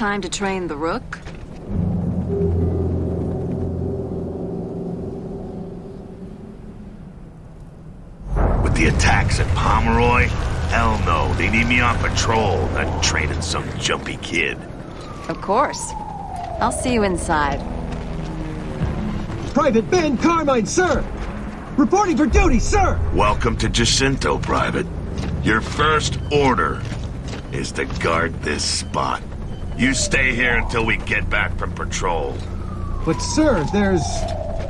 time to train the Rook? With the attacks at Pomeroy? Hell no, they need me on patrol, not training some jumpy kid. Of course. I'll see you inside. Private Ben Carmine, sir! Reporting for duty, sir! Welcome to Jacinto, Private. Your first order is to guard this spot. You stay here until we get back from patrol. But sir, there's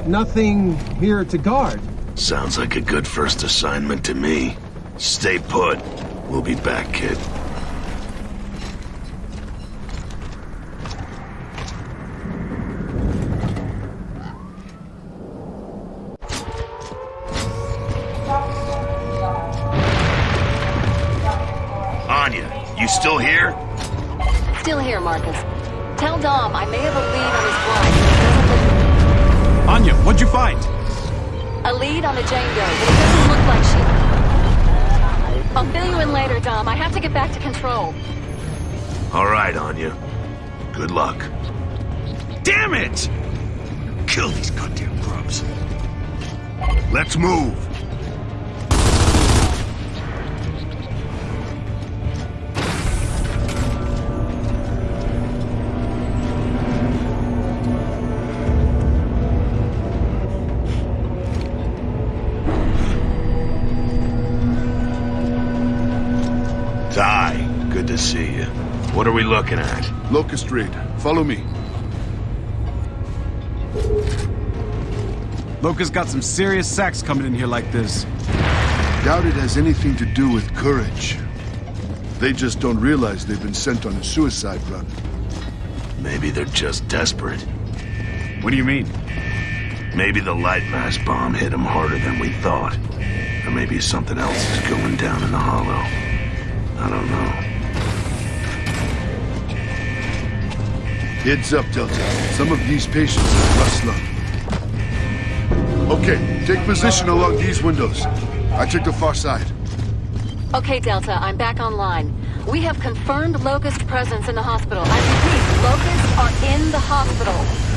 nothing here to guard. Sounds like a good first assignment to me. Stay put. We'll be back, kid. Anya, you still here? Still here, Marcus. Tell Dom I may have a lead on his blind, but it doesn't look... Anya, what'd you find? A lead on a Jane Doe, but it doesn't look like she... I'll fill you in later, Dom. I have to get back to control. All right, Anya. Good luck. Damn it! Kill these goddamn grubs. Let's move. See you. What are we looking at? Locust Raid, follow me. Locust got some serious sacks coming in here like this. Doubt it has anything to do with courage. They just don't realize they've been sent on a suicide run. Maybe they're just desperate. What do you mean? Maybe the Lightmass bomb hit them harder than we thought. Or maybe something else is going down in the hollow. I don't know. Heads up, Delta. Some of these patients are rough. Okay, take position along these windows. I took the far side. Okay, Delta, I'm back online. We have confirmed Locust presence in the hospital. I repeat, Locusts are in the hospital.